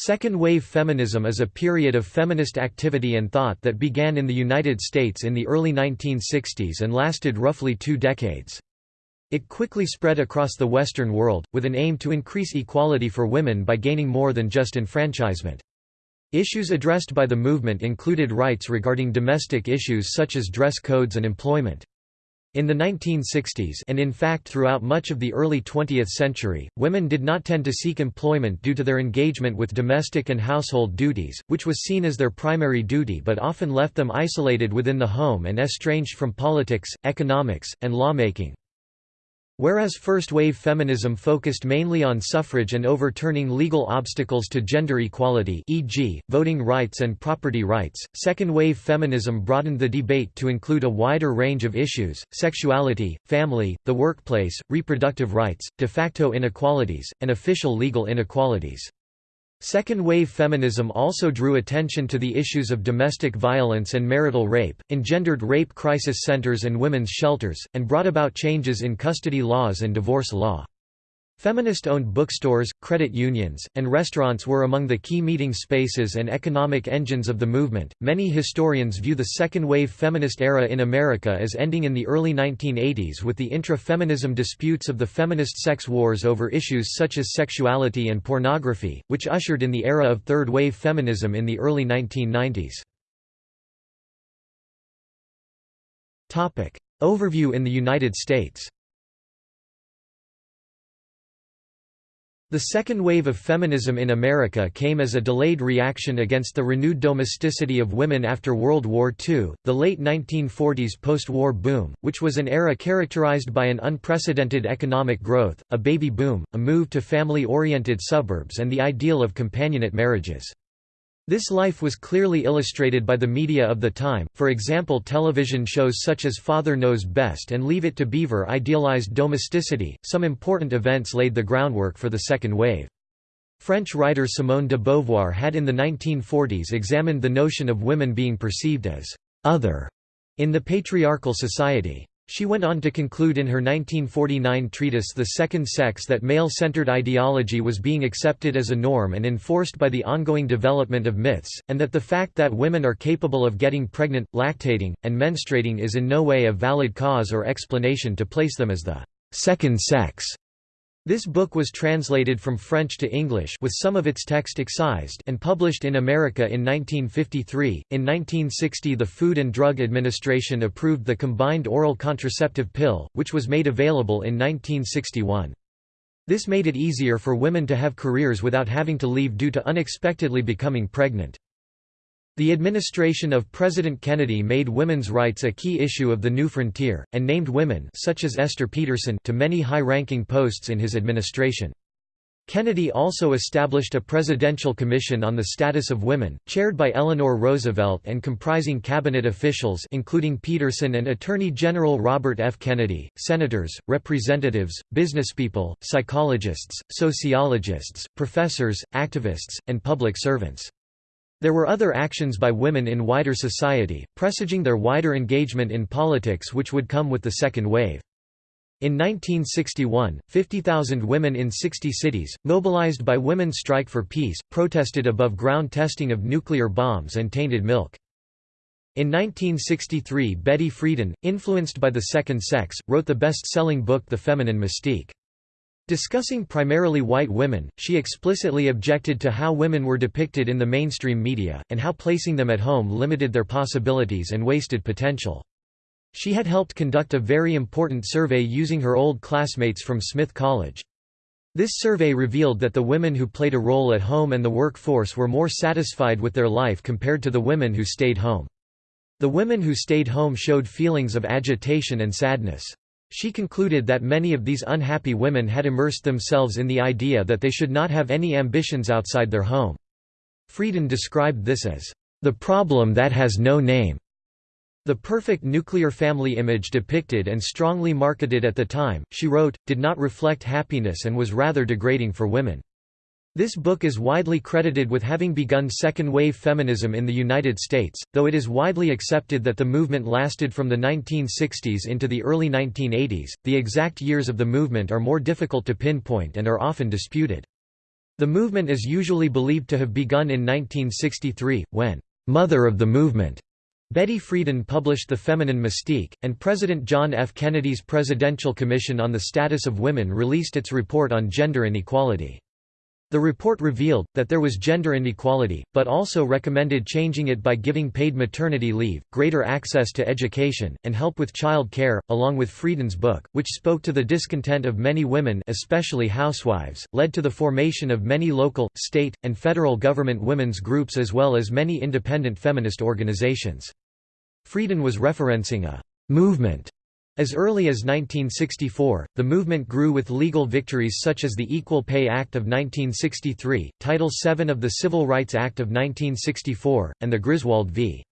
Second-wave feminism is a period of feminist activity and thought that began in the United States in the early 1960s and lasted roughly two decades. It quickly spread across the Western world, with an aim to increase equality for women by gaining more than just enfranchisement. Issues addressed by the movement included rights regarding domestic issues such as dress codes and employment. In the 1960s and in fact throughout much of the early 20th century, women did not tend to seek employment due to their engagement with domestic and household duties, which was seen as their primary duty but often left them isolated within the home and estranged from politics, economics, and lawmaking. Whereas first-wave feminism focused mainly on suffrage and overturning legal obstacles to gender equality e.g., voting rights and property rights, second-wave feminism broadened the debate to include a wider range of issues, sexuality, family, the workplace, reproductive rights, de facto inequalities, and official legal inequalities. Second-wave feminism also drew attention to the issues of domestic violence and marital rape, engendered rape crisis centers and women's shelters, and brought about changes in custody laws and divorce law. Feminist-owned bookstores, credit unions, and restaurants were among the key meeting spaces and economic engines of the movement. Many historians view the second-wave feminist era in America as ending in the early 1980s with the intra-feminism disputes of the feminist sex wars over issues such as sexuality and pornography, which ushered in the era of third-wave feminism in the early 1990s. Topic: Overview in the United States. The second wave of feminism in America came as a delayed reaction against the renewed domesticity of women after World War II, the late 1940s post-war boom, which was an era characterized by an unprecedented economic growth, a baby boom, a move to family-oriented suburbs and the ideal of companionate marriages. This life was clearly illustrated by the media of the time, for example television shows such as Father Knows Best and Leave It to Beaver idealized domesticity. Some important events laid the groundwork for the second wave. French writer Simone de Beauvoir had in the 1940s examined the notion of women being perceived as «other» in the patriarchal society. She went on to conclude in her 1949 treatise The Second Sex that male-centered ideology was being accepted as a norm and enforced by the ongoing development of myths, and that the fact that women are capable of getting pregnant, lactating, and menstruating is in no way a valid cause or explanation to place them as the second sex. This book was translated from French to English with some of its text excised and published in America in 1953. In 1960, the Food and Drug Administration approved the combined oral contraceptive pill, which was made available in 1961. This made it easier for women to have careers without having to leave due to unexpectedly becoming pregnant. The administration of President Kennedy made women's rights a key issue of the new frontier, and named women such as Esther Peterson to many high-ranking posts in his administration. Kennedy also established a Presidential Commission on the Status of Women, chaired by Eleanor Roosevelt and comprising cabinet officials including Peterson and Attorney General Robert F. Kennedy, senators, representatives, businesspeople, psychologists, sociologists, professors, activists, and public servants. There were other actions by women in wider society, presaging their wider engagement in politics which would come with the second wave. In 1961, 50,000 women in 60 cities, mobilized by Women's Strike for Peace, protested above ground testing of nuclear bombs and tainted milk. In 1963 Betty Friedan, influenced by the second sex, wrote the best-selling book The Feminine Mystique. Discussing primarily white women, she explicitly objected to how women were depicted in the mainstream media, and how placing them at home limited their possibilities and wasted potential. She had helped conduct a very important survey using her old classmates from Smith College. This survey revealed that the women who played a role at home and the workforce were more satisfied with their life compared to the women who stayed home. The women who stayed home showed feelings of agitation and sadness. She concluded that many of these unhappy women had immersed themselves in the idea that they should not have any ambitions outside their home. Friedan described this as, "...the problem that has no name." The perfect nuclear family image depicted and strongly marketed at the time, she wrote, did not reflect happiness and was rather degrading for women. This book is widely credited with having begun second-wave feminism in the United States, though it is widely accepted that the movement lasted from the 1960s into the early 1980s. The exact years of the movement are more difficult to pinpoint and are often disputed. The movement is usually believed to have begun in 1963, when «mother of the movement» Betty Friedan published The Feminine Mystique, and President John F. Kennedy's Presidential Commission on the Status of Women released its report on gender inequality. The report revealed, that there was gender inequality, but also recommended changing it by giving paid maternity leave, greater access to education, and help with child care, along with Friedan's book, which spoke to the discontent of many women especially housewives, led to the formation of many local, state, and federal government women's groups as well as many independent feminist organizations. Friedan was referencing a «movement» As early as 1964, the movement grew with legal victories such as the Equal Pay Act of 1963, Title VII of the Civil Rights Act of 1964, and the Griswold v.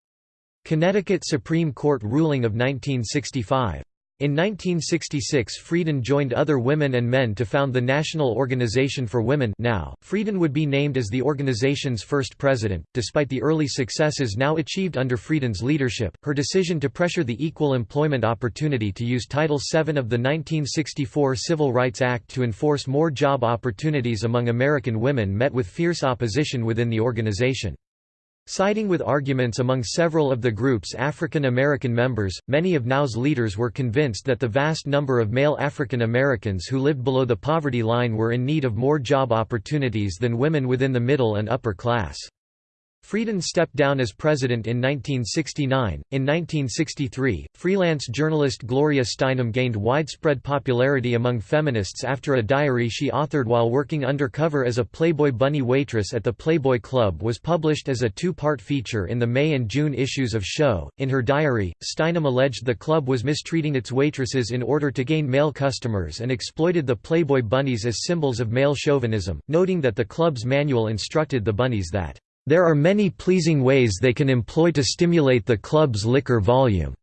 Connecticut Supreme Court ruling of 1965. In 1966 Friedan joined other women and men to found the National Organization for Women NOW. Friedan would be named as the organization's first president. Despite the early successes now achieved under Friedan's leadership, her decision to pressure the Equal Employment Opportunity to use Title VII of the 1964 Civil Rights Act to enforce more job opportunities among American women met with fierce opposition within the organization. Siding with arguments among several of the group's African American members, many of NOW's leaders were convinced that the vast number of male African Americans who lived below the poverty line were in need of more job opportunities than women within the middle and upper class. Friedan stepped down as president in 1969. In 1963, freelance journalist Gloria Steinem gained widespread popularity among feminists after a diary she authored while working undercover as a Playboy bunny waitress at the Playboy Club was published as a two part feature in the May and June issues of Show. In her diary, Steinem alleged the club was mistreating its waitresses in order to gain male customers and exploited the Playboy bunnies as symbols of male chauvinism, noting that the club's manual instructed the bunnies that there are many pleasing ways they can employ to stimulate the club's liquor volume.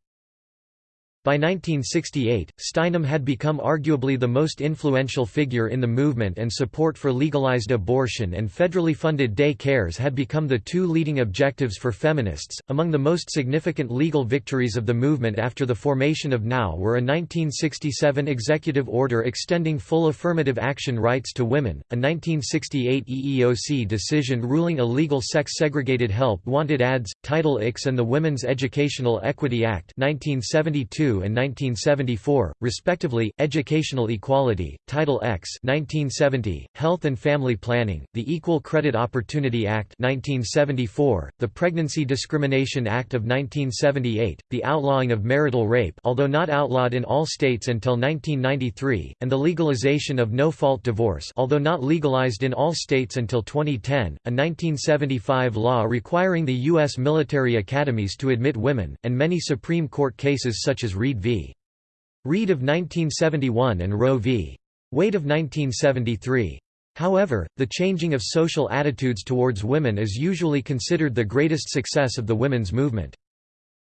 By 1968, Steinem had become arguably the most influential figure in the movement and support for legalized abortion and federally funded day cares had become the two leading objectives for feminists. Among the most significant legal victories of the movement after the formation of NOW were a 1967 executive order extending full affirmative action rights to women, a 1968 EEOC decision ruling illegal sex-segregated help wanted ads, Title IX and the Women's Educational Equity Act 1972 and 1974, respectively, Educational Equality, Title X 1970, Health and Family Planning, the Equal Credit Opportunity Act 1974, the Pregnancy Discrimination Act of 1978, the outlawing of marital rape although not outlawed in all states until 1993, and the legalization of no-fault divorce although not legalized in all states until 2010, a 1975 law requiring the U.S. military academies to admit women, and many Supreme Court cases such as Reed v. Reed of 1971 and Roe v. Wade of 1973. However, the changing of social attitudes towards women is usually considered the greatest success of the women's movement.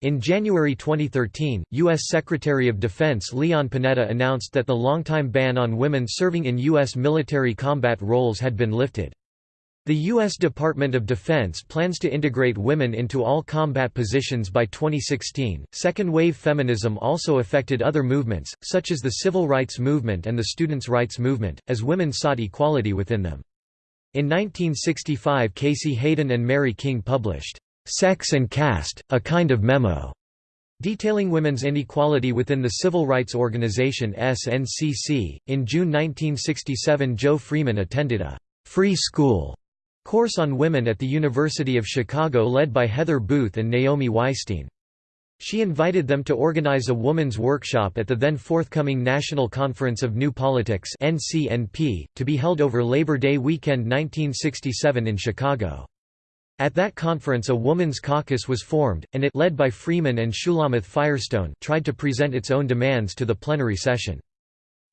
In January 2013, U.S. Secretary of Defense Leon Panetta announced that the longtime ban on women serving in U.S. military combat roles had been lifted. The U.S. Department of Defense plans to integrate women into all combat positions by 2016. Second wave feminism also affected other movements, such as the civil rights movement and the students' rights movement, as women sought equality within them. In 1965, Casey Hayden and Mary King published, Sex and Caste, a Kind of Memo, detailing women's inequality within the civil rights organization SNCC. In June 1967, Jo Freeman attended a free school Course on Women at the University of Chicago led by Heather Booth and Naomi Weisstein. She invited them to organize a woman's workshop at the then forthcoming National Conference of New Politics NCNP, to be held over Labor Day weekend 1967 in Chicago. At that conference a woman's caucus was formed, and it led by Freeman and Shulamith Firestone tried to present its own demands to the plenary session.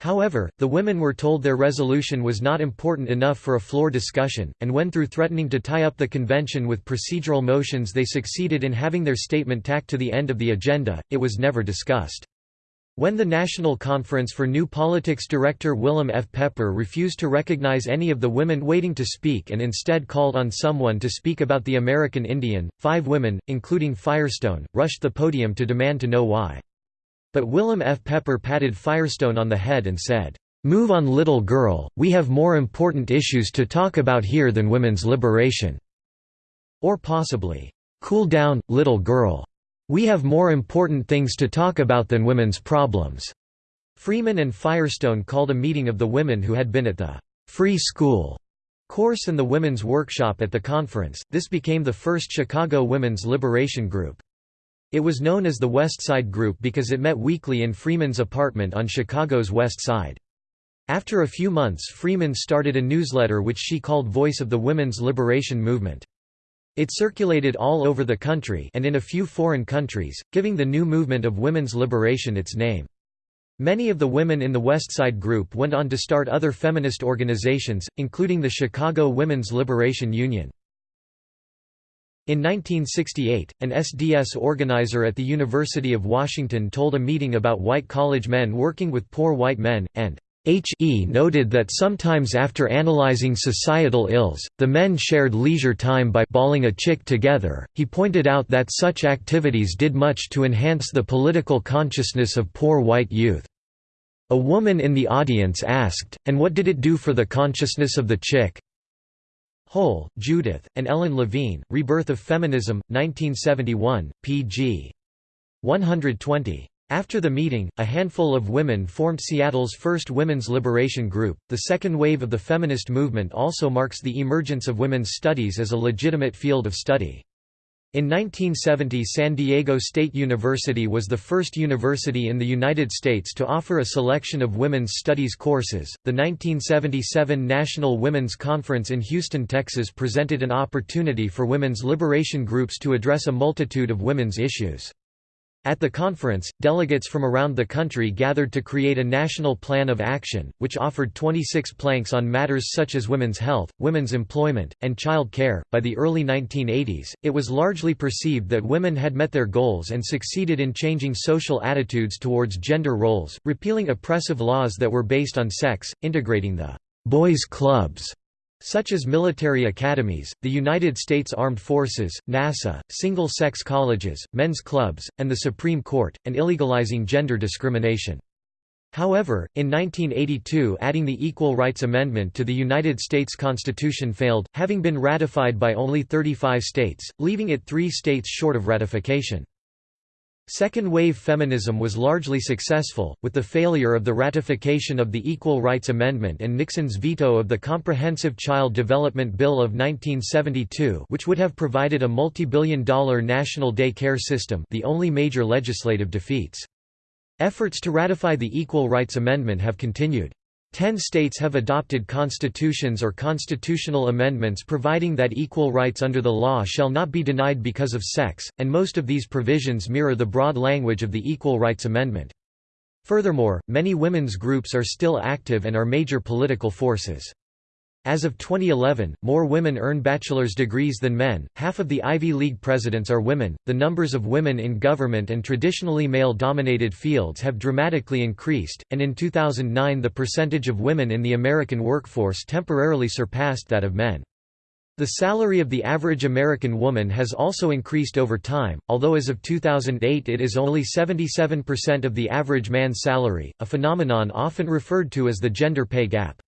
However, the women were told their resolution was not important enough for a floor discussion, and when through threatening to tie up the convention with procedural motions they succeeded in having their statement tacked to the end of the agenda, it was never discussed. When the National Conference for New Politics director William F. Pepper refused to recognize any of the women waiting to speak and instead called on someone to speak about the American Indian, five women, including Firestone, rushed the podium to demand to know why. But William F. Pepper patted Firestone on the head and said, "'Move on little girl, we have more important issues to talk about here than women's liberation' or possibly, "'Cool down, little girl. We have more important things to talk about than women's problems.'" Freeman and Firestone called a meeting of the women who had been at the "'Free School' course and the Women's Workshop at the conference. This became the first Chicago Women's Liberation Group. It was known as the West Side Group because it met weekly in Freeman's apartment on Chicago's West Side. After a few months Freeman started a newsletter which she called Voice of the Women's Liberation Movement. It circulated all over the country and in a few foreign countries, giving the new movement of women's liberation its name. Many of the women in the West Side Group went on to start other feminist organizations, including the Chicago Women's Liberation Union. In 1968, an SDS organizer at the University of Washington told a meeting about white college men working with poor white men, and H.E. noted that sometimes after analyzing societal ills, the men shared leisure time by balling a chick together. He pointed out that such activities did much to enhance the political consciousness of poor white youth. A woman in the audience asked, and what did it do for the consciousness of the chick? Hole, Judith, and Ellen Levine, Rebirth of Feminism, 1971, pg. 120. After the meeting, a handful of women formed Seattle's first women's liberation group. The second wave of the feminist movement also marks the emergence of women's studies as a legitimate field of study. In 1970 San Diego State University was the first university in the United States to offer a selection of women's studies courses. The 1977 National Women's Conference in Houston, Texas presented an opportunity for women's liberation groups to address a multitude of women's issues. At the conference, delegates from around the country gathered to create a national plan of action, which offered 26 planks on matters such as women's health, women's employment, and child care. By the early 1980s, it was largely perceived that women had met their goals and succeeded in changing social attitudes towards gender roles, repealing oppressive laws that were based on sex, integrating the boys' clubs such as military academies, the United States Armed Forces, NASA, single-sex colleges, men's clubs, and the Supreme Court, and illegalizing gender discrimination. However, in 1982 adding the Equal Rights Amendment to the United States Constitution failed, having been ratified by only 35 states, leaving it three states short of ratification. Second-wave feminism was largely successful, with the failure of the ratification of the Equal Rights Amendment and Nixon's veto of the Comprehensive Child Development Bill of 1972 which would have provided a multi-billion dollar national day care system the only major legislative defeats. Efforts to ratify the Equal Rights Amendment have continued. Ten states have adopted constitutions or constitutional amendments providing that equal rights under the law shall not be denied because of sex, and most of these provisions mirror the broad language of the Equal Rights Amendment. Furthermore, many women's groups are still active and are major political forces. As of 2011, more women earn bachelor's degrees than men, half of the Ivy League presidents are women, the numbers of women in government and traditionally male-dominated fields have dramatically increased, and in 2009 the percentage of women in the American workforce temporarily surpassed that of men. The salary of the average American woman has also increased over time, although as of 2008 it is only 77% of the average man's salary, a phenomenon often referred to as the gender pay gap.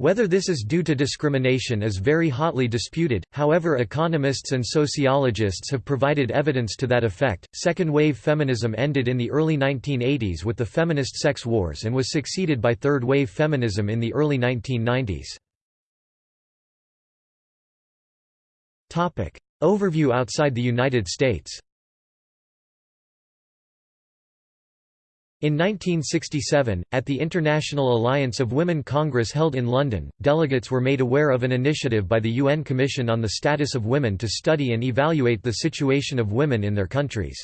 Whether this is due to discrimination is very hotly disputed, however, economists and sociologists have provided evidence to that effect. Second wave feminism ended in the early 1980s with the feminist sex wars and was succeeded by third wave feminism in the early 1990s. Topic: Overview outside the United States. In 1967, at the International Alliance of Women Congress held in London, delegates were made aware of an initiative by the UN Commission on the Status of Women to study and evaluate the situation of women in their countries.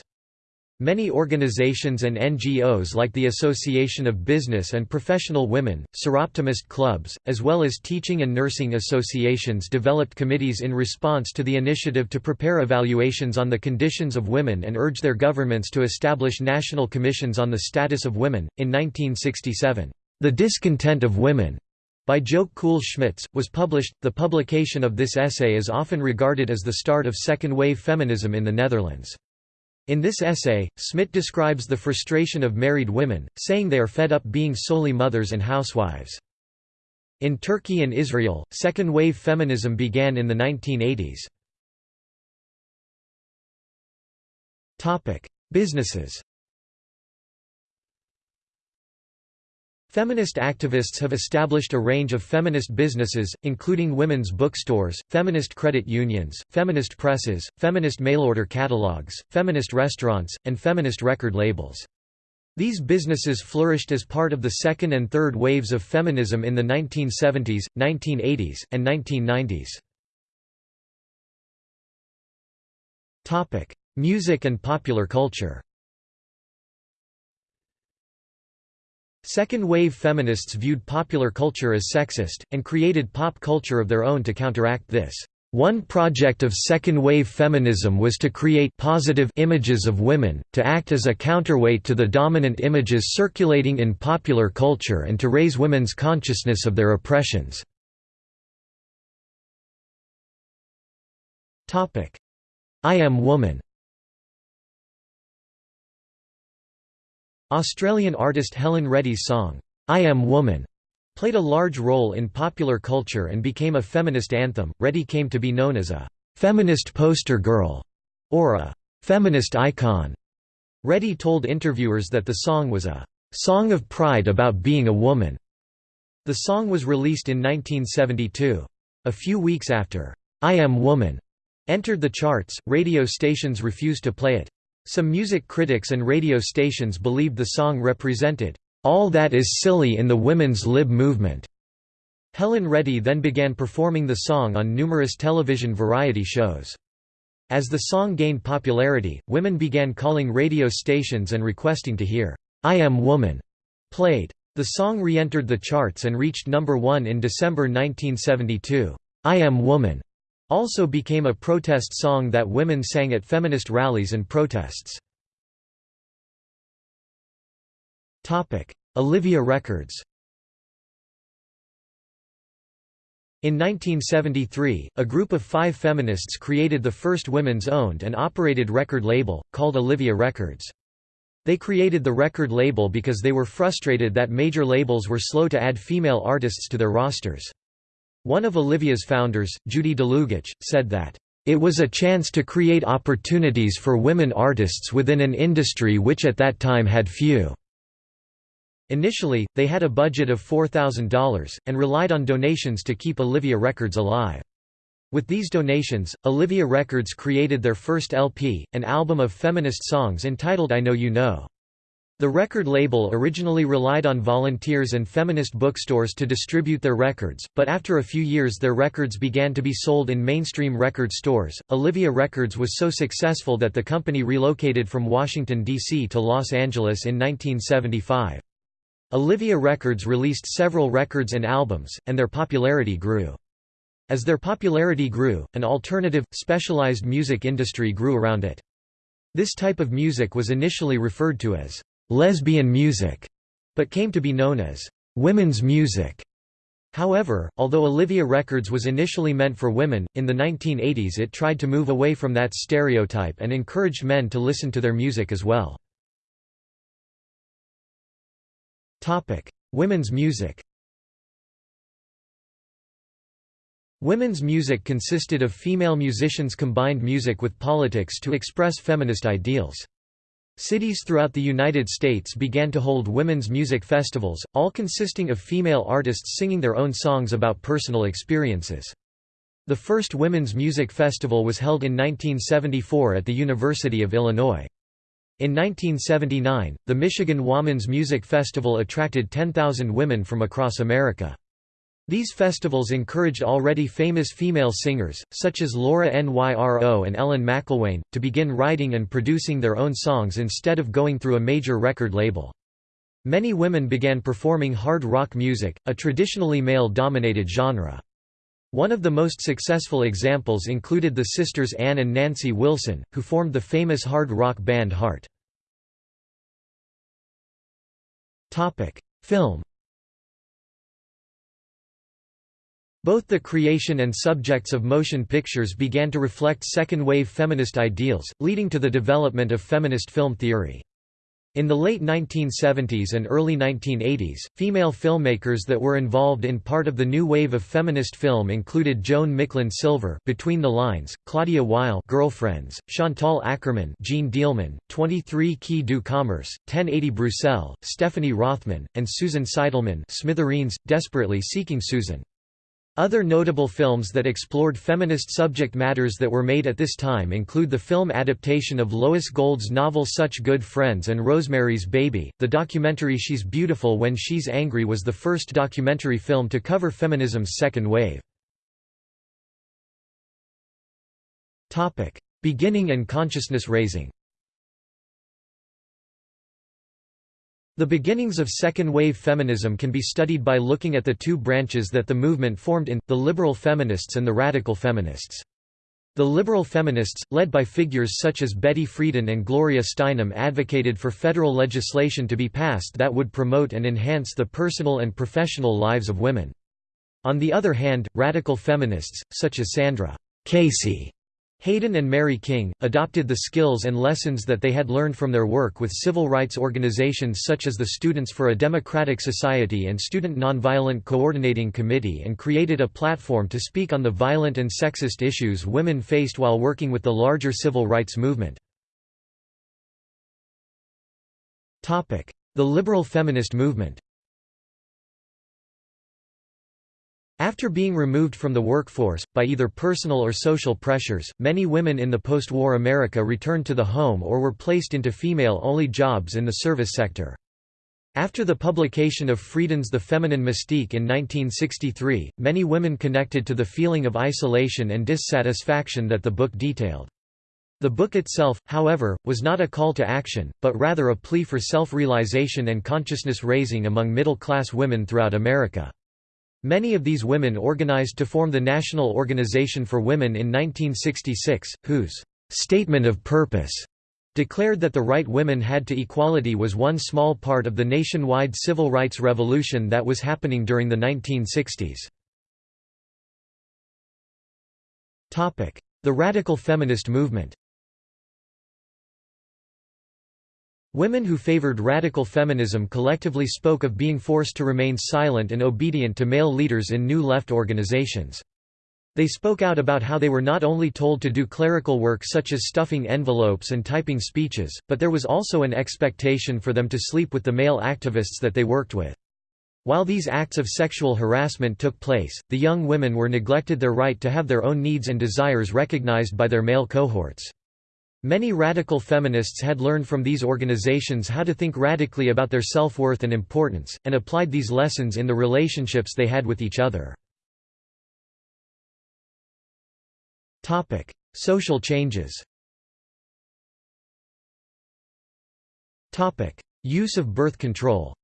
Many organizations and NGOs like the Association of Business and Professional Women, Soroptimist clubs, as well as teaching and nursing associations developed committees in response to the initiative to prepare evaluations on the conditions of women and urge their governments to establish national commissions on the status of women. In 1967, The Discontent of Women by Joke Kool-Smit, was published. The publication of this essay is often regarded as the start of second wave feminism in the Netherlands. In this essay, Smit describes the frustration of married women, saying they are fed up being solely mothers and housewives. In Turkey and Israel, second-wave feminism began in the 1980s. Businesses Feminist activists have established a range of feminist businesses, including women's bookstores, feminist credit unions, feminist presses, feminist mail-order catalogs, feminist restaurants, and feminist record labels. These businesses flourished as part of the second and third waves of feminism in the 1970s, 1980s, and 1990s. Music and popular culture Second-wave feminists viewed popular culture as sexist, and created pop culture of their own to counteract this. One project of second-wave feminism was to create positive images of women, to act as a counterweight to the dominant images circulating in popular culture and to raise women's consciousness of their oppressions. I Am Woman Australian artist Helen Reddy's song, I Am Woman, played a large role in popular culture and became a feminist anthem. Reddy came to be known as a feminist poster girl or a feminist icon. Reddy told interviewers that the song was a song of pride about being a woman. The song was released in 1972. A few weeks after I Am Woman entered the charts, radio stations refused to play it. Some music critics and radio stations believed the song represented, "...all that is silly in the women's lib movement." Helen Reddy then began performing the song on numerous television variety shows. As the song gained popularity, women began calling radio stations and requesting to hear, "'I Am Woman' played. The song re-entered the charts and reached number one in December 1972. "'I Am Woman' Also became a protest song that women sang at feminist rallies and protests. Olivia Records In 1973, a group of five feminists created the first women's owned and operated record label, called Olivia Records. They created the record label because they were frustrated that major labels were slow to add female artists to their rosters. One of Olivia's founders, Judy Dlugacz, said that, "...it was a chance to create opportunities for women artists within an industry which at that time had few." Initially, they had a budget of $4,000, and relied on donations to keep Olivia Records alive. With these donations, Olivia Records created their first LP, an album of feminist songs entitled I Know You Know. The record label originally relied on volunteers and feminist bookstores to distribute their records, but after a few years their records began to be sold in mainstream record stores. Olivia Records was so successful that the company relocated from Washington, D.C. to Los Angeles in 1975. Olivia Records released several records and albums, and their popularity grew. As their popularity grew, an alternative, specialized music industry grew around it. This type of music was initially referred to as lesbian music, but came to be known as women's music. However, although Olivia Records was initially meant for women, in the 1980s it tried to move away from that stereotype and encouraged men to listen to their music as well. Women's music Women's music consisted of female musicians combined music with politics to express feminist ideals. Cities throughout the United States began to hold women's music festivals, all consisting of female artists singing their own songs about personal experiences. The first women's music festival was held in 1974 at the University of Illinois. In 1979, the Michigan Women's Music Festival attracted 10,000 women from across America. These festivals encouraged already famous female singers, such as Laura Nyro and Ellen McIlwaine, to begin writing and producing their own songs instead of going through a major record label. Many women began performing hard rock music, a traditionally male-dominated genre. One of the most successful examples included the sisters Ann and Nancy Wilson, who formed the famous hard rock band Heart. Film Both the creation and subjects of motion pictures began to reflect second-wave feminist ideals, leading to the development of feminist film theory. In the late 1970s and early 1980s, female filmmakers that were involved in part of the new wave of feminist film included Joan Micklin Silver Between the Lines, Claudia Weill Girlfriends, Chantal Akerman Jeanne Dielman, 23 Quai du Commerce, 1080 Bruxelles, Stephanie Rothman, and Susan Seidelman Smithereens, Desperately Seeking Susan. Other notable films that explored feminist subject matters that were made at this time include the film adaptation of Lois Gould's novel Such Good Friends and Rosemary's Baby. The documentary She's Beautiful When She's Angry was the first documentary film to cover feminism's second wave. Topic: Beginning and consciousness raising. The beginnings of second-wave feminism can be studied by looking at the two branches that the movement formed in, the liberal feminists and the radical feminists. The liberal feminists, led by figures such as Betty Friedan and Gloria Steinem advocated for federal legislation to be passed that would promote and enhance the personal and professional lives of women. On the other hand, radical feminists, such as Sandra Casey Hayden and Mary King, adopted the skills and lessons that they had learned from their work with civil rights organizations such as the Students for a Democratic Society and Student Nonviolent Coordinating Committee and created a platform to speak on the violent and sexist issues women faced while working with the larger civil rights movement. The liberal feminist movement After being removed from the workforce, by either personal or social pressures, many women in the post-war America returned to the home or were placed into female-only jobs in the service sector. After the publication of Friedan's The Feminine Mystique in 1963, many women connected to the feeling of isolation and dissatisfaction that the book detailed. The book itself, however, was not a call to action, but rather a plea for self-realization and consciousness-raising among middle-class women throughout America. Many of these women organized to form the National Organization for Women in 1966, whose «statement of purpose» declared that the right women had to equality was one small part of the nationwide civil rights revolution that was happening during the 1960s. The radical feminist movement Women who favored radical feminism collectively spoke of being forced to remain silent and obedient to male leaders in new left organizations. They spoke out about how they were not only told to do clerical work such as stuffing envelopes and typing speeches, but there was also an expectation for them to sleep with the male activists that they worked with. While these acts of sexual harassment took place, the young women were neglected their right to have their own needs and desires recognized by their male cohorts. Many radical feminists had learned from these organizations how to think radically about their self-worth and importance, and applied these lessons in the relationships they had with each other. Social changes Use of birth control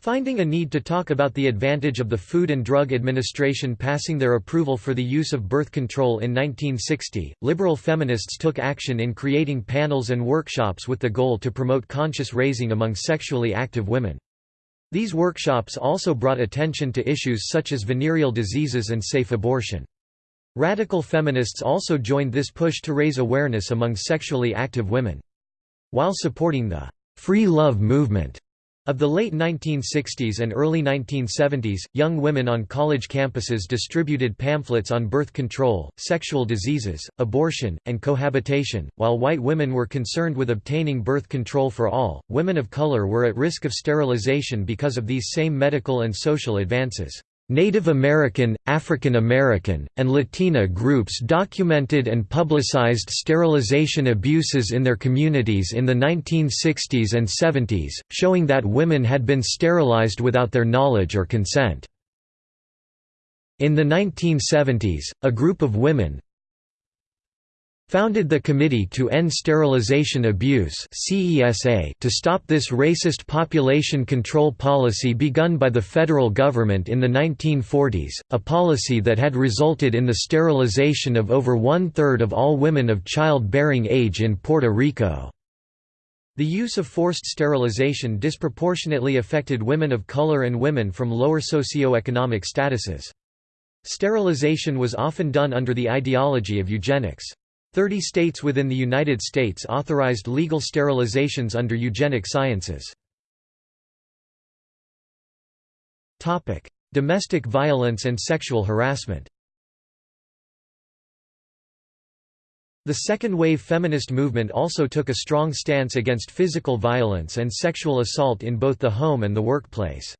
Finding a need to talk about the advantage of the Food and Drug Administration passing their approval for the use of birth control in 1960, liberal feminists took action in creating panels and workshops with the goal to promote conscious raising among sexually active women. These workshops also brought attention to issues such as venereal diseases and safe abortion. Radical feminists also joined this push to raise awareness among sexually active women. While supporting the free love movement, of the late 1960s and early 1970s, young women on college campuses distributed pamphlets on birth control, sexual diseases, abortion, and cohabitation. While white women were concerned with obtaining birth control for all, women of color were at risk of sterilization because of these same medical and social advances. Native American, African American, and Latina groups documented and publicized sterilization abuses in their communities in the 1960s and 70s, showing that women had been sterilized without their knowledge or consent. In the 1970s, a group of women, founded the Committee to End Sterilization Abuse to stop this racist population control policy begun by the federal government in the 1940s, a policy that had resulted in the sterilization of over one-third of all women of childbearing age in Puerto Rico. The use of forced sterilization disproportionately affected women of color and women from lower socioeconomic statuses. Sterilization was often done under the ideology of eugenics. Thirty states within the United States authorized legal sterilizations under eugenic sciences. Domestic violence and sexual harassment The second-wave feminist movement also took a strong stance against physical violence and sexual assault in both the home and the workplace.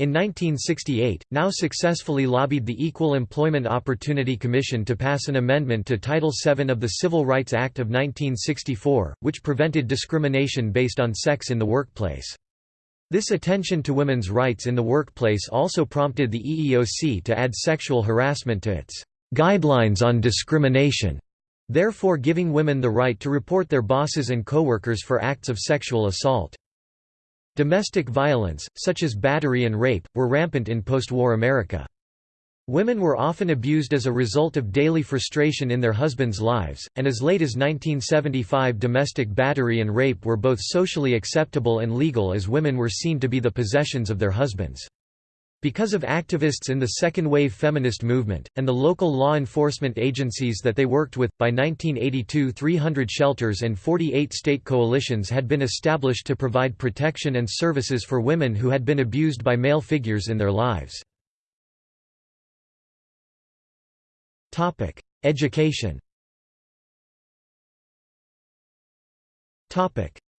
In 1968, NOW successfully lobbied the Equal Employment Opportunity Commission to pass an amendment to Title VII of the Civil Rights Act of 1964, which prevented discrimination based on sex in the workplace. This attention to women's rights in the workplace also prompted the EEOC to add sexual harassment to its guidelines on discrimination, therefore giving women the right to report their bosses and coworkers for acts of sexual assault. Domestic violence, such as battery and rape, were rampant in post-war America. Women were often abused as a result of daily frustration in their husbands' lives, and as late as 1975 domestic battery and rape were both socially acceptable and legal as women were seen to be the possessions of their husbands. Because of activists in the second-wave feminist movement, and the local law enforcement agencies that they worked with, by 1982 300 shelters and 48 state coalitions had been established to provide protection and services for women who had been abused by male figures in their lives. Education.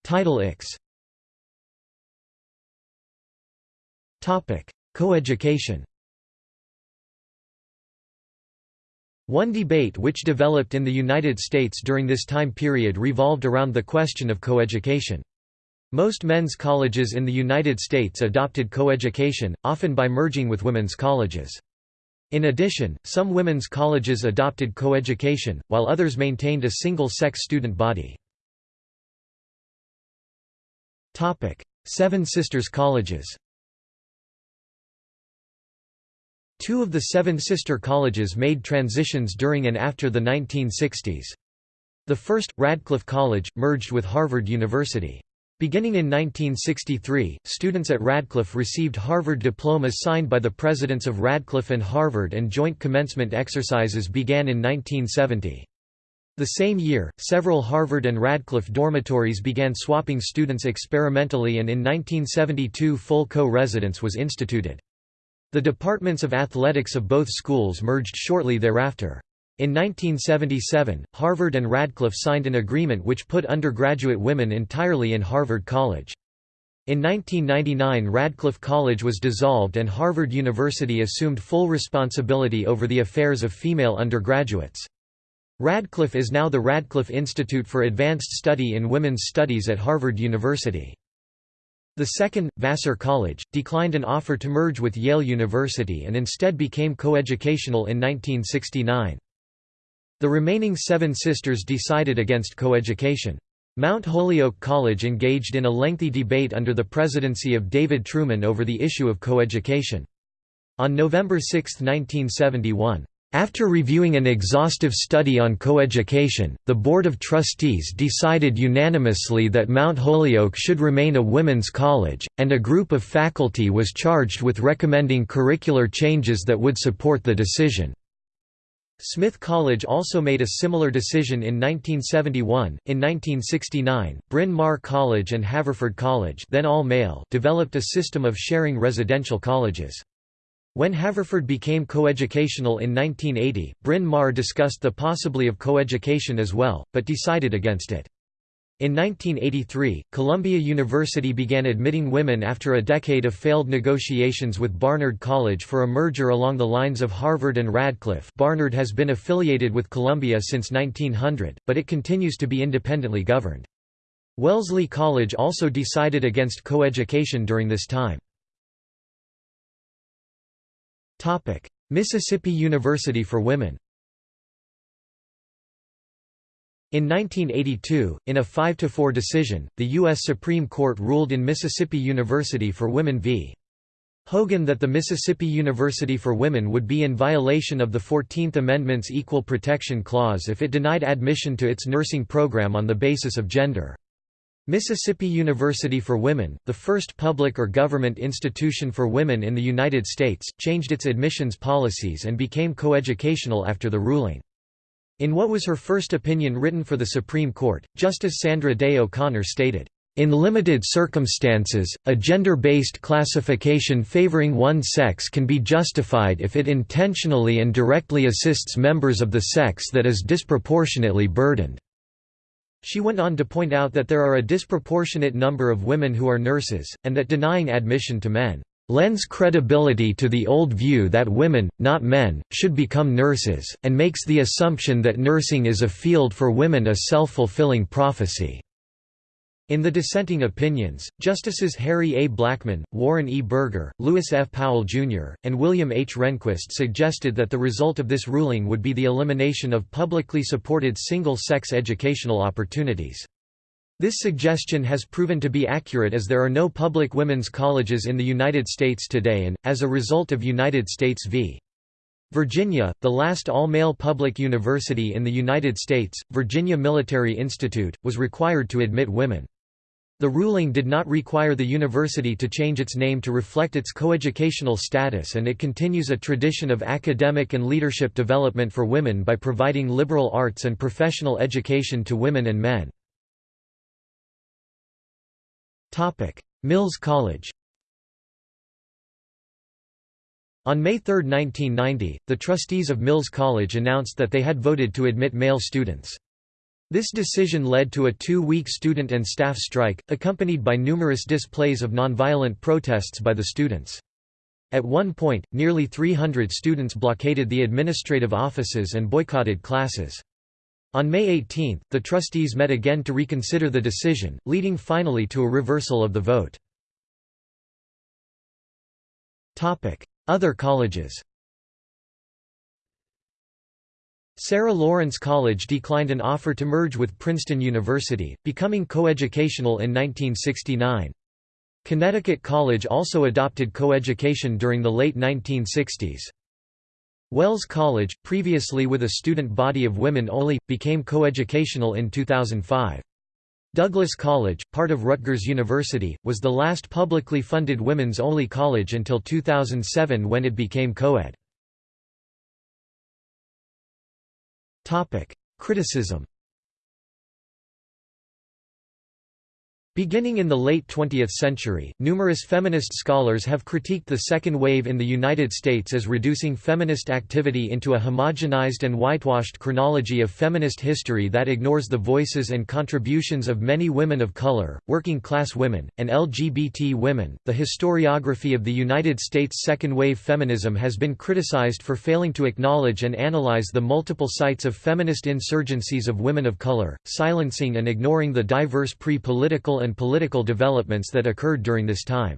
Title X Coeducation One debate which developed in the United States during this time period revolved around the question of coeducation. Most men's colleges in the United States adopted coeducation, often by merging with women's colleges. In addition, some women's colleges adopted coeducation, while others maintained a single-sex student body. Seven Sisters Colleges Two of the seven sister colleges made transitions during and after the 1960s. The first, Radcliffe College, merged with Harvard University. Beginning in 1963, students at Radcliffe received Harvard diplomas signed by the presidents of Radcliffe and Harvard and joint commencement exercises began in 1970. The same year, several Harvard and Radcliffe dormitories began swapping students experimentally and in 1972 full co-residence was instituted. The departments of athletics of both schools merged shortly thereafter. In 1977, Harvard and Radcliffe signed an agreement which put undergraduate women entirely in Harvard College. In 1999 Radcliffe College was dissolved and Harvard University assumed full responsibility over the affairs of female undergraduates. Radcliffe is now the Radcliffe Institute for Advanced Study in Women's Studies at Harvard University. The second, Vassar College, declined an offer to merge with Yale University and instead became coeducational in 1969. The remaining seven sisters decided against coeducation. Mount Holyoke College engaged in a lengthy debate under the presidency of David Truman over the issue of coeducation. On November 6, 1971, after reviewing an exhaustive study on coeducation, the Board of Trustees decided unanimously that Mount Holyoke should remain a women's college, and a group of faculty was charged with recommending curricular changes that would support the decision. Smith College also made a similar decision in 1971. In 1969, Bryn Mawr College and Haverford College, then all male, developed a system of sharing residential colleges. When Haverford became coeducational in 1980, Bryn Mawr discussed the possibility of coeducation as well, but decided against it. In 1983, Columbia University began admitting women after a decade of failed negotiations with Barnard College for a merger along the lines of Harvard and Radcliffe Barnard has been affiliated with Columbia since 1900, but it continues to be independently governed. Wellesley College also decided against coeducation during this time. Mississippi University for Women In 1982, in a 5–4 decision, the U.S. Supreme Court ruled in Mississippi University for Women v. Hogan that the Mississippi University for Women would be in violation of the Fourteenth Amendment's Equal Protection Clause if it denied admission to its nursing program on the basis of gender. Mississippi University for Women, the first public or government institution for women in the United States, changed its admissions policies and became coeducational after the ruling. In what was her first opinion written for the Supreme Court, Justice Sandra Day O'Connor stated, in limited circumstances, a gender-based classification favoring one sex can be justified if it intentionally and directly assists members of the sex that is disproportionately burdened. She went on to point out that there are a disproportionate number of women who are nurses, and that denying admission to men lends credibility to the old view that women, not men, should become nurses, and makes the assumption that nursing is a field for women a self-fulfilling prophecy. In the dissenting opinions, Justices Harry A. Blackmun, Warren E. Burger, Lewis F. Powell, Jr., and William H. Rehnquist suggested that the result of this ruling would be the elimination of publicly supported single-sex educational opportunities. This suggestion has proven to be accurate as there are no public women's colleges in the United States today and, as a result of United States v. Virginia, the last all-male public university in the United States, Virginia Military Institute, was required to admit women. The ruling did not require the university to change its name to reflect its coeducational status and it continues a tradition of academic and leadership development for women by providing liberal arts and professional education to women and men. Mills College On May 3, 1990, the trustees of Mills College announced that they had voted to admit male students. This decision led to a two-week student and staff strike, accompanied by numerous displays of nonviolent protests by the students. At one point, nearly 300 students blockaded the administrative offices and boycotted classes. On May 18, the trustees met again to reconsider the decision, leading finally to a reversal of the vote. Other colleges Sarah Lawrence College declined an offer to merge with Princeton University, becoming coeducational in 1969. Connecticut College also adopted coeducation during the late 1960s. Wells College, previously with a student body of women only, became coeducational in 2005. Douglass College, part of Rutgers University, was the last publicly funded women's-only college until 2007 when it became co-ed. Criticism Beginning in the late 20th century, numerous feminist scholars have critiqued the second wave in the United States as reducing feminist activity into a homogenized and whitewashed chronology of feminist history that ignores the voices and contributions of many women of color, working class women, and LGBT women. The historiography of the United States second wave feminism has been criticized for failing to acknowledge and analyze the multiple sites of feminist insurgencies of women of color, silencing and ignoring the diverse and political developments that occurred during this time.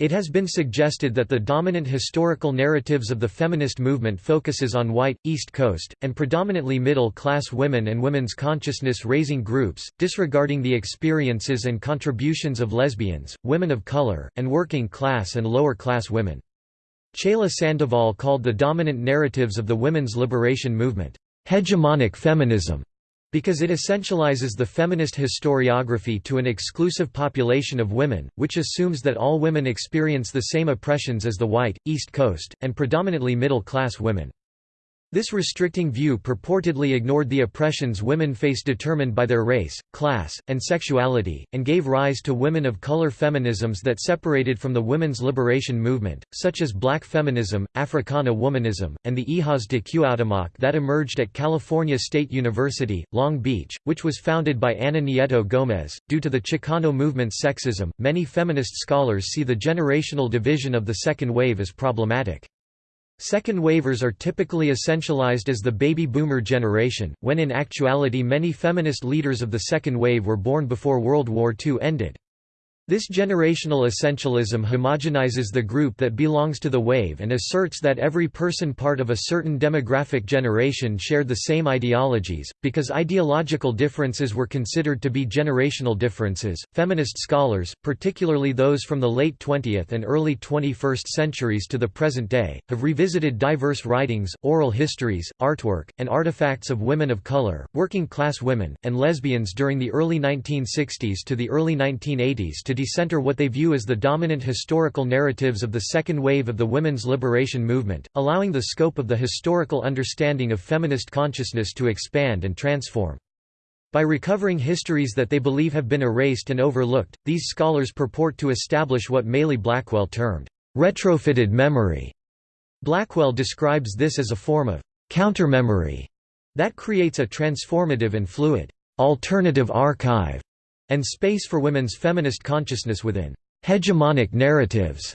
It has been suggested that the dominant historical narratives of the feminist movement focuses on white, East Coast, and predominantly middle-class women and women's consciousness-raising groups, disregarding the experiences and contributions of lesbians, women of color, and working-class and lower-class women. Chela Sandoval called the dominant narratives of the women's liberation movement, "...hegemonic feminism", because it essentializes the feminist historiography to an exclusive population of women, which assumes that all women experience the same oppressions as the white, East Coast, and predominantly middle-class women. This restricting view purportedly ignored the oppressions women face determined by their race, class, and sexuality, and gave rise to women of color feminisms that separated from the women's liberation movement, such as black feminism, Africana womanism, and the Hijas de Cuauhtémoc that emerged at California State University, Long Beach, which was founded by Ana Nieto Gomez. Due to the Chicano movement's sexism, many feminist scholars see the generational division of the second wave as problematic. Second wavers are typically essentialized as the baby boomer generation, when in actuality many feminist leaders of the second wave were born before World War II ended. This generational essentialism homogenizes the group that belongs to the wave and asserts that every person part of a certain demographic generation shared the same ideologies. Because ideological differences were considered to be generational differences, feminist scholars, particularly those from the late 20th and early 21st centuries to the present day, have revisited diverse writings, oral histories, artwork, and artifacts of women of color, working class women, and lesbians during the early 1960s to the early 1980s to decenter what they view as the dominant historical narratives of the second wave of the women's liberation movement, allowing the scope of the historical understanding of feminist consciousness to expand and transform. By recovering histories that they believe have been erased and overlooked, these scholars purport to establish what Maylei Blackwell termed, retrofitted memory. Blackwell describes this as a form of countermemory that creates a transformative and fluid, alternative archive and space for women's feminist consciousness within hegemonic narratives.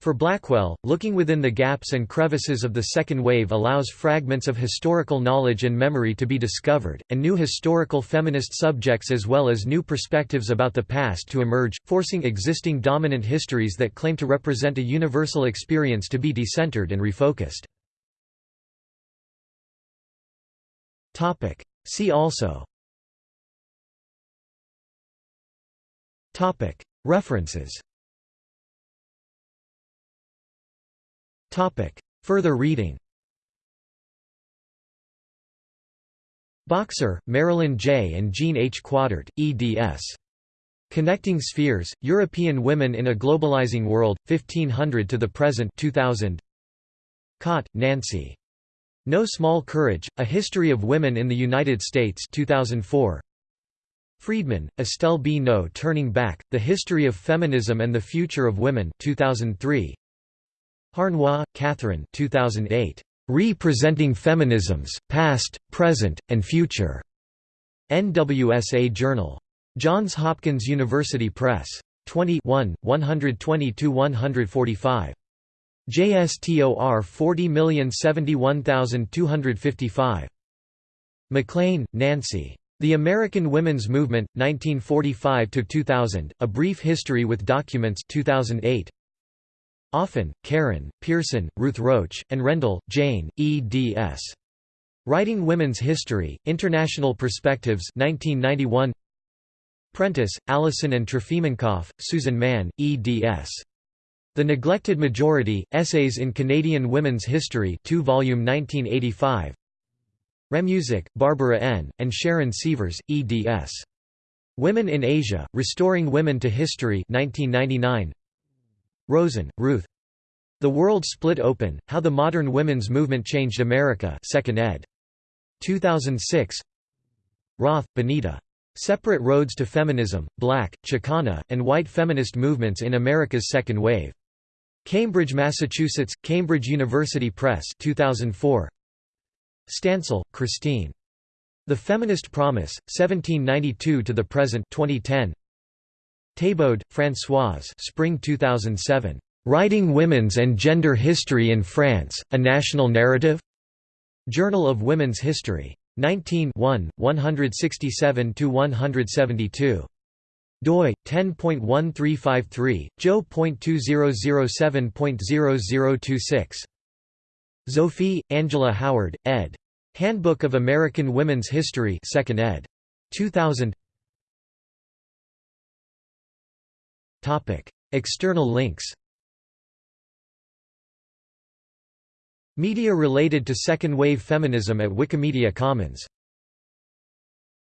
For Blackwell, looking within the gaps and crevices of the second wave allows fragments of historical knowledge and memory to be discovered, and new historical feminist subjects as well as new perspectives about the past to emerge, forcing existing dominant histories that claim to represent a universal experience to be decentered and refocused. See also References Further reading Boxer, Marilyn J. and Jean H. Quataert, eds. Connecting Spheres, European Women in a Globalizing World, 1500 to the Present 2000. Cott, Nancy. No Small Courage, A History of Women in the United States 2004. Freedman, Estelle B. No Turning Back, The History of Feminism and the Future of Women 2003. Harnois, Catherine 2008. Re-Presenting Feminisms, Past, Present, and Future. NWSA Journal. Johns Hopkins University Press. 20 120–145. JSTOR 40071255. MacLean, Nancy. The American Women's Movement, 1945–2000, A Brief History with Documents 2008. Offen, Karen, Pierson, Ruth Roach, and Rendall, Jane, eds. Writing Women's History, International Perspectives 1991. Prentice, Allison and Trofimenkoff, Susan Mann, eds. The Neglected Majority, Essays in Canadian Women's History 2 volume 1985. Ramusack, Barbara N., and Sharon Sievers, eds. Women in Asia, Restoring Women to History 1999. Rosen, Ruth. The World Split Open, How the Modern Women's Movement Changed America 2nd ed. 2006 Roth, Benita. Separate Roads to Feminism, Black, Chicana, and White Feminist Movements in America's Second Wave. Cambridge, Massachusetts, Cambridge University Press 2004. Stansell, Christine. The Feminist Promise, 1792 to the Present 2010. Thébaud, Françoise Spring 2007. Writing Women's and Gender History in France, A National Narrative? Journal of Women's History. 19 1, 167–172. doi 10.1353 jo.2007.0026 Zophy, Angela Howard, ed. Handbook of American Women's History 2nd ed. 2000 External links Media related to second-wave feminism at Wikimedia Commons